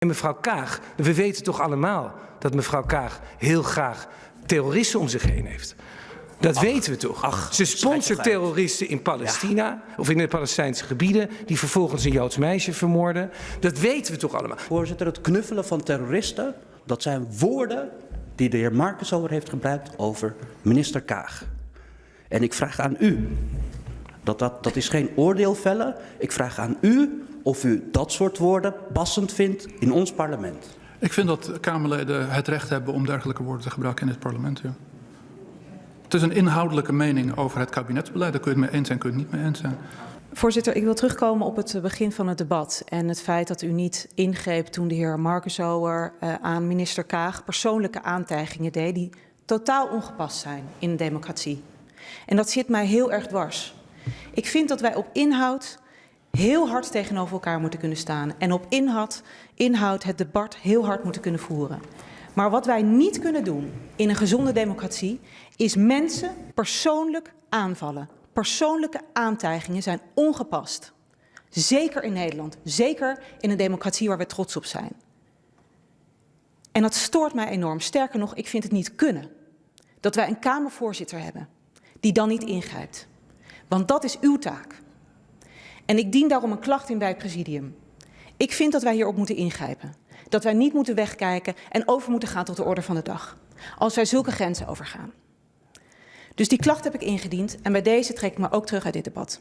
En mevrouw Kaag, we weten toch allemaal dat mevrouw Kaag heel graag terroristen om zich heen heeft. Dat weten we toch? ach, Ze sponsort terroristen in Palestina of in de Palestijnse gebieden die vervolgens een Joods meisje vermoorden. Dat weten we toch allemaal? Voorzitter, het knuffelen van terroristen, dat zijn woorden die de heer Marcus over heeft gebruikt over minister Kaag. En ik vraag aan u, dat, dat, dat is geen oordeel vellen, ik vraag aan u of u dat soort woorden passend vindt in ons parlement. Ik vind dat Kamerleden het recht hebben om dergelijke woorden te gebruiken in het parlement. Ja. Het is een inhoudelijke mening over het kabinetsbeleid. Daar kun je het mee eens zijn, kun je het niet mee eens zijn. Voorzitter, ik wil terugkomen op het begin van het debat en het feit dat u niet ingreep toen de heer Markensower uh, aan minister Kaag persoonlijke aantijgingen deed die totaal ongepast zijn in een democratie. En dat zit mij heel erg dwars. Ik vind dat wij op inhoud heel hard tegenover elkaar moeten kunnen staan en op inhoud, inhoud het debat heel hard moeten kunnen voeren. Maar wat wij niet kunnen doen in een gezonde democratie is mensen persoonlijk aanvallen. Persoonlijke aantijgingen zijn ongepast. Zeker in Nederland, zeker in een democratie waar we trots op zijn. En dat stoort mij enorm. Sterker nog, ik vind het niet kunnen dat wij een Kamervoorzitter hebben die dan niet ingrijpt. Want dat is uw taak. En ik dien daarom een klacht in bij het presidium. Ik vind dat wij hierop moeten ingrijpen. Dat wij niet moeten wegkijken en over moeten gaan tot de orde van de dag. Als wij zulke grenzen overgaan. Dus die klacht heb ik ingediend en bij deze trek ik me ook terug uit dit debat.